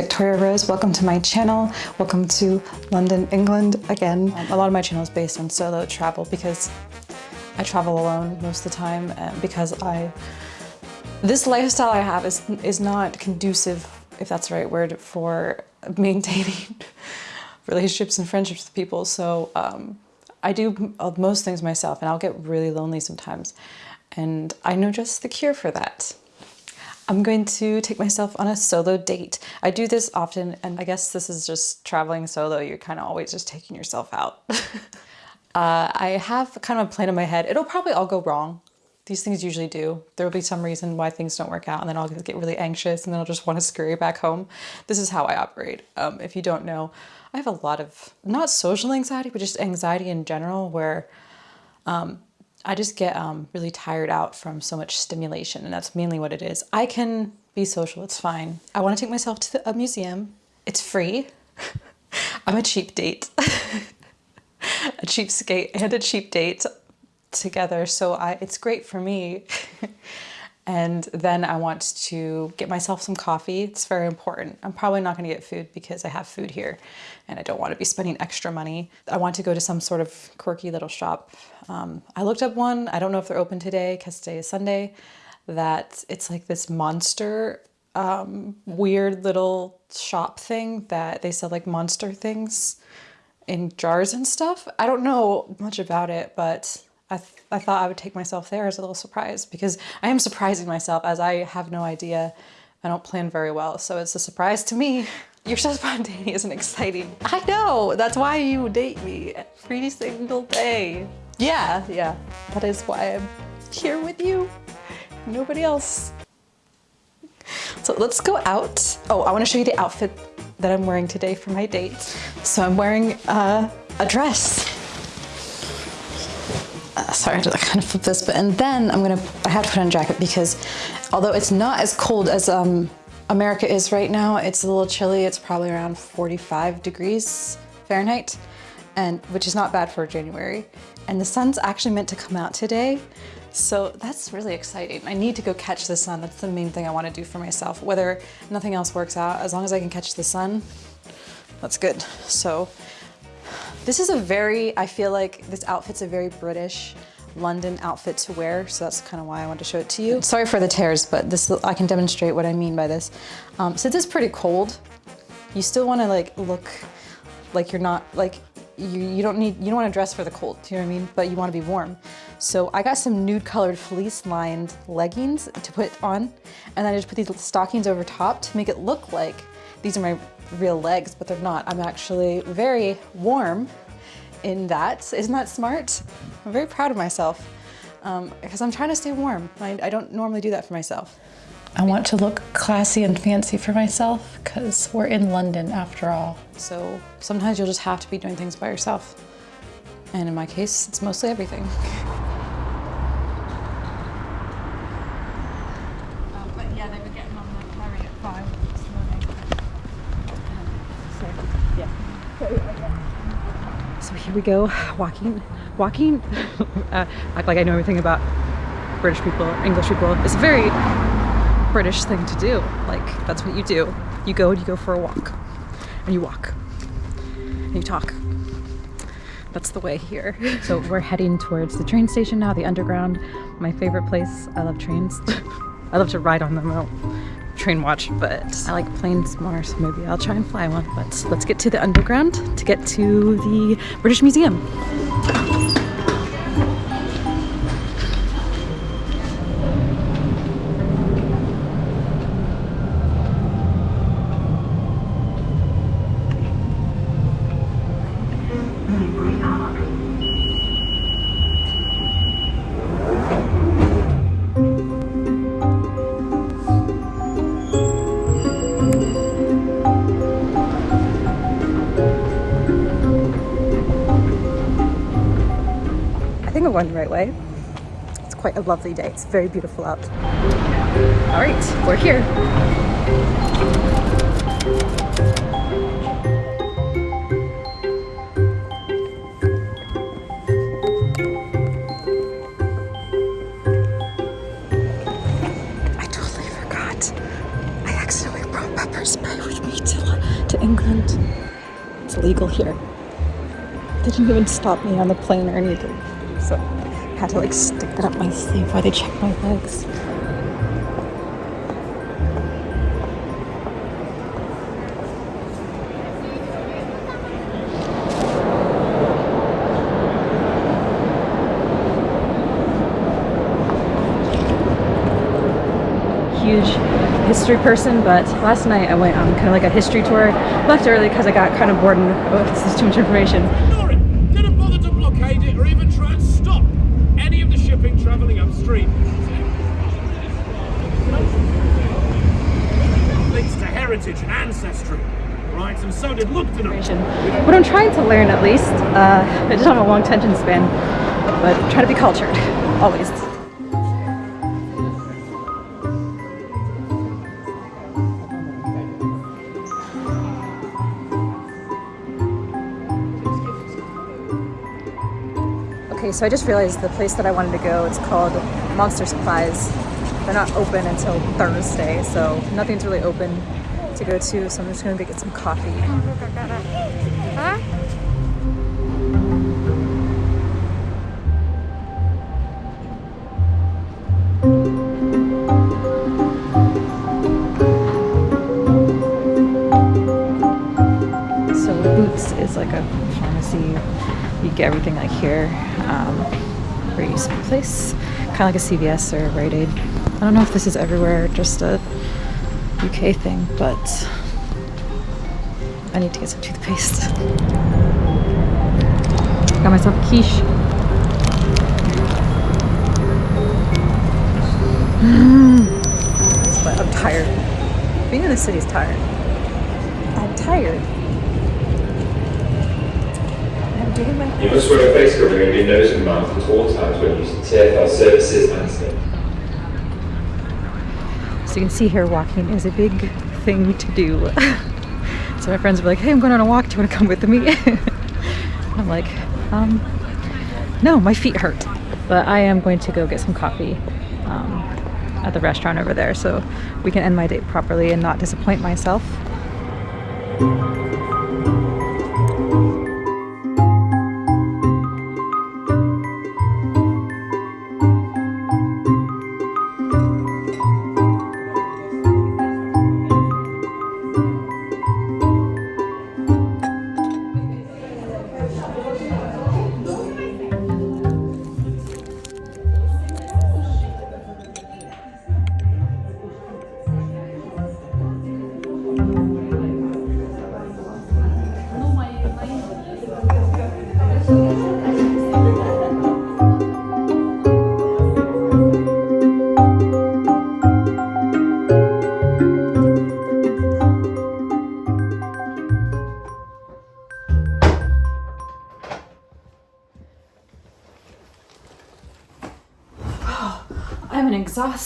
Victoria Rose. Welcome to my channel. Welcome to London, England again. Um, a lot of my channel is based on solo travel because I travel alone most of the time and because I this lifestyle I have is is not conducive, if that's the right word, for maintaining relationships and friendships with people. So um, I do most things myself and I'll get really lonely sometimes. And I know just the cure for that. I'm going to take myself on a solo date. I do this often, and I guess this is just traveling solo. You're kind of always just taking yourself out. uh, I have kind of a plan in my head. It'll probably all go wrong. These things usually do. There will be some reason why things don't work out and then I'll get really anxious and then I'll just want to scurry back home. This is how I operate. Um, if you don't know, I have a lot of, not social anxiety, but just anxiety in general where um, I just get um, really tired out from so much stimulation and that's mainly what it is. I can be social, it's fine. I want to take myself to the, a museum. It's free. I'm a cheap date. a cheap skate and a cheap date together. So I, it's great for me. and then I want to get myself some coffee. It's very important. I'm probably not going to get food because I have food here and I don't want to be spending extra money. I want to go to some sort of quirky little shop. Um, I looked up one. I don't know if they're open today because today is Sunday. That it's like this monster um, weird little shop thing that they sell like monster things in jars and stuff. I don't know much about it, but I, th I thought I would take myself there as a little surprise because I am surprising myself as I have no idea. I don't plan very well, so it's a surprise to me. You're so spontaneous and exciting. I know, that's why you date me every single day. Yeah, yeah, that is why I'm here with you. Nobody else. So let's go out. Oh, I wanna show you the outfit that I'm wearing today for my date. So I'm wearing uh, a dress uh, sorry, to kind of flip this, but and then I'm gonna, I have to put on a jacket because although it's not as cold as um, America is right now, it's a little chilly. It's probably around 45 degrees Fahrenheit, and which is not bad for January. And the sun's actually meant to come out today. So that's really exciting. I need to go catch the sun. That's the main thing I want to do for myself. Whether nothing else works out, as long as I can catch the sun, that's good. So this is a very, I feel like this outfit's a very British London outfit to wear, so that's kind of why I wanted to show it to you. Sorry for the tears, but this I can demonstrate what I mean by this. Um, since it's pretty cold, you still want to like look like you're not like you, you don't need you don't want to dress for the cold, do you know what I mean? But you want to be warm. So I got some nude colored fleece lined leggings to put on, and then I just put these stockings over top to make it look like these are my real legs, but they're not. I'm actually very warm in that. Isn't that smart? I'm very proud of myself um, because I'm trying to stay warm. I, I don't normally do that for myself. I want to look classy and fancy for myself because we're in London after all. So sometimes you'll just have to be doing things by yourself. And in my case, it's mostly everything. here we go, walking, walking. uh, act like I know everything about British people, English people. It's a very British thing to do. Like, that's what you do. You go and you go for a walk. And you walk. And you talk. That's the way here. so we're heading towards the train station now, the underground. My favorite place. I love trains. I love to ride on them train watch, but I like planes more, so maybe I'll try and fly one. But let's get to the underground to get to the British Museum. Going the right way. It's quite a lovely day. It's very beautiful out. All right, we're here. I totally forgot. I accidentally brought pepper spray with me. to England. It's legal here. They didn't even stop me on the plane or anything. So I had to like stick that up my sleeve while they check my legs. huge history person, but last night I went on kind of like a history tour. Left early because I got kind of bored and oh, this is too much information. Ignore it. Didn't bother to blockade it or even try and stop any of the shipping travelling upstream. Links to heritage and ancestry. Right, and so did Lugton. What I'm trying to learn at least, uh, I just have a long attention span, but try to be cultured, always. Okay, so I just realized the place that I wanted to go, it's called Monster Supplies. They're not open until Thursday, so nothing's really open to go to, so I'm just gonna go get some coffee. So Boots is like a pharmacy. You get everything like here. Um, very useful place. Kind of like a CVS or a Rite Aid. I don't know if this is everywhere, just a UK thing, but I need to get some toothpaste. Got myself a quiche. but I'm tired. Being in the city is tired. I'm tired. I'm doing my You must wear a face covering over your nose and mouth at all times when using TFL services and SNP. You can see here walking is a big thing to do. so my friends were like, hey, I'm going on a walk. Do you want to come with me? I'm like, um, no, my feet hurt. But I am going to go get some coffee um, at the restaurant over there so we can end my date properly and not disappoint myself.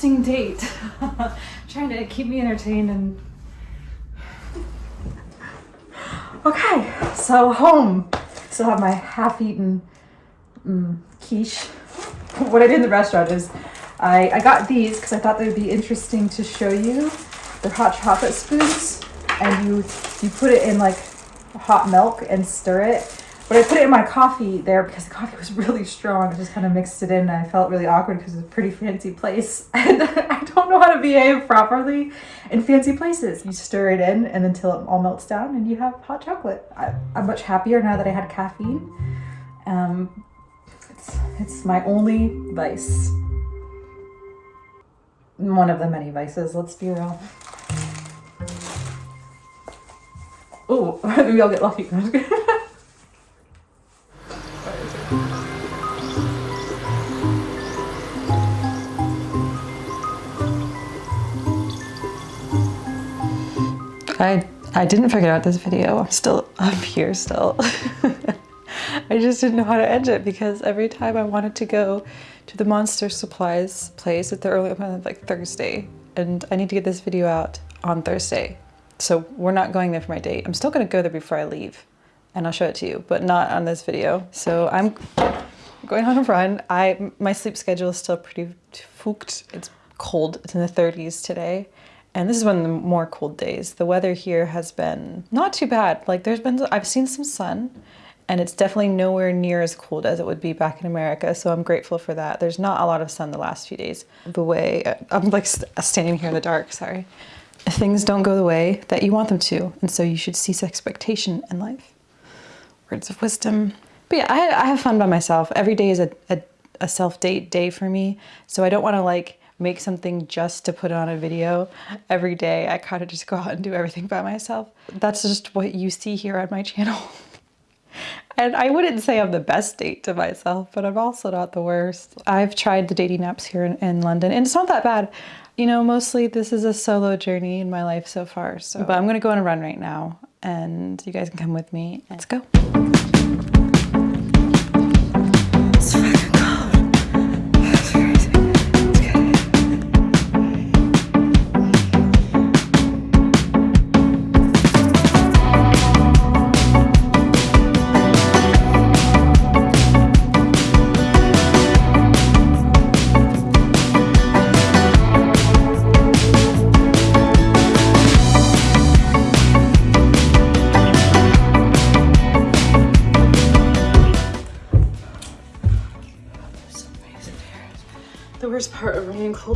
Date. Trying to keep me entertained and. Okay, so home. Still have my half-eaten mm, quiche. What I did in the restaurant is I, I got these because I thought they would be interesting to show you. They're hot chocolate spoons, and you you put it in like hot milk and stir it. But I put it in my coffee there because the coffee was really strong. I just kind of mixed it in and I felt really awkward because it's a pretty fancy place. And I don't know how to behave properly in fancy places. You stir it in and until it all melts down and you have hot chocolate. I, I'm much happier now that I had caffeine. Um, it's, it's my only vice. One of the many vices, let's be real. Oh, maybe I'll get lucky. I I didn't figure out this video. I'm still up here still. I just didn't know how to end it because every time I wanted to go to the Monster Supplies place at the early open like Thursday and I need to get this video out on Thursday. So we're not going there for my date. I'm still gonna go there before I leave and I'll show it to you, but not on this video. So I'm going on a run. I My sleep schedule is still pretty fucked. It's cold, it's in the 30s today And this is one of the more cold days. The weather here has been not too bad. Like there's been, I've seen some sun and it's definitely nowhere near as cold as it would be back in America. So I'm grateful for that. There's not a lot of sun the last few days. The way, uh, I'm like standing here in the dark, sorry. Things don't go the way that you want them to. And so you should cease expectation in life. Words of wisdom. But yeah, I, I have fun by myself. Every day is a, a, a self-date day for me. So I don't want to like make something just to put on a video every day. I kind of just go out and do everything by myself. That's just what you see here on my channel. and I wouldn't say I'm the best date to myself, but I'm also not the worst. I've tried the dating apps here in, in London and it's not that bad. You know, mostly this is a solo journey in my life so far. So, but I'm gonna go on a run right now and you guys can come with me. Let's go.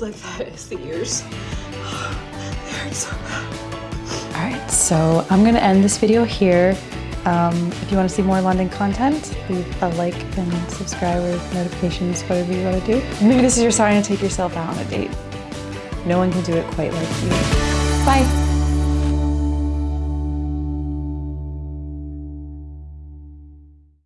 Like that is the ears. All right, so I'm gonna end this video here. Um, if you want to see more London content, leave a like and subscribe or notifications, whatever you want to do. Maybe this is your sign to take yourself out on a date. No one can do it quite like you. Bye.